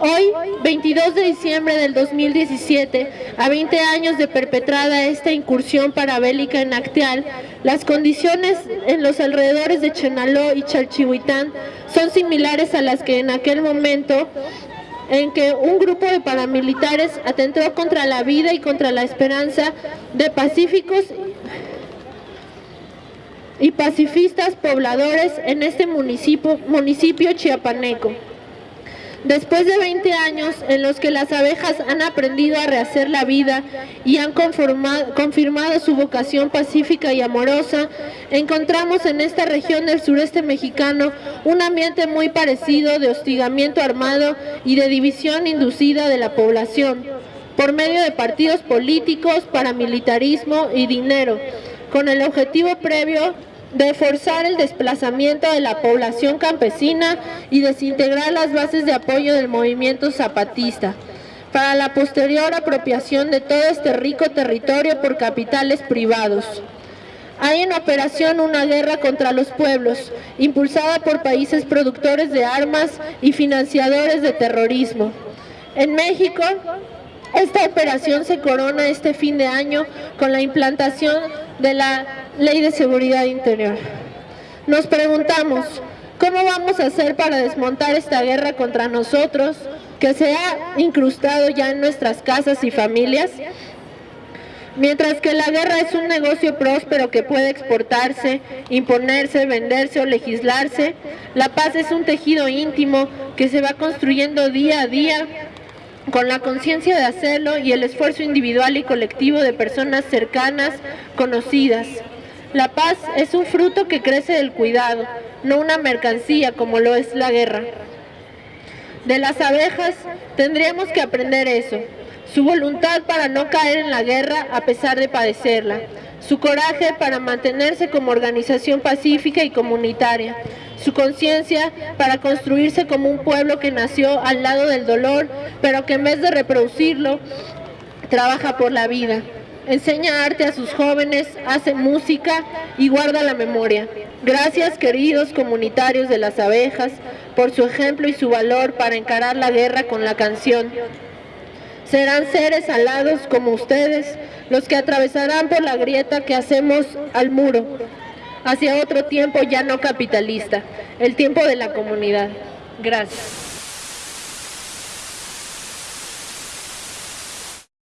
Hoy, 22 de diciembre del 2017, a 20 años de perpetrada esta incursión parabélica en Acteal, las condiciones en los alrededores de Chenaló y Chalchihuitán son similares a las que en aquel momento en que un grupo de paramilitares atentó contra la vida y contra la esperanza de pacíficos y pacifistas pobladores en este municipio, municipio chiapaneco. Después de 20 años en los que las abejas han aprendido a rehacer la vida y han confirmado su vocación pacífica y amorosa, encontramos en esta región del sureste mexicano un ambiente muy parecido de hostigamiento armado y de división inducida de la población, por medio de partidos políticos, paramilitarismo y dinero, con el objetivo previo de forzar el desplazamiento de la población campesina y desintegrar las bases de apoyo del movimiento zapatista para la posterior apropiación de todo este rico territorio por capitales privados. Hay en operación una guerra contra los pueblos, impulsada por países productores de armas y financiadores de terrorismo. En México, esta operación se corona este fin de año con la implantación de la Ley de Seguridad Interior. Nos preguntamos, ¿cómo vamos a hacer para desmontar esta guerra contra nosotros que se ha incrustado ya en nuestras casas y familias? Mientras que la guerra es un negocio próspero que puede exportarse, imponerse, venderse o legislarse, la paz es un tejido íntimo que se va construyendo día a día con la conciencia de hacerlo y el esfuerzo individual y colectivo de personas cercanas, conocidas. La paz es un fruto que crece del cuidado, no una mercancía como lo es la guerra. De las abejas tendríamos que aprender eso, su voluntad para no caer en la guerra a pesar de padecerla, su coraje para mantenerse como organización pacífica y comunitaria, su conciencia para construirse como un pueblo que nació al lado del dolor, pero que en vez de reproducirlo, trabaja por la vida enseña arte a sus jóvenes, hace música y guarda la memoria. Gracias queridos comunitarios de las abejas por su ejemplo y su valor para encarar la guerra con la canción. Serán seres alados como ustedes los que atravesarán por la grieta que hacemos al muro hacia otro tiempo ya no capitalista, el tiempo de la comunidad. Gracias.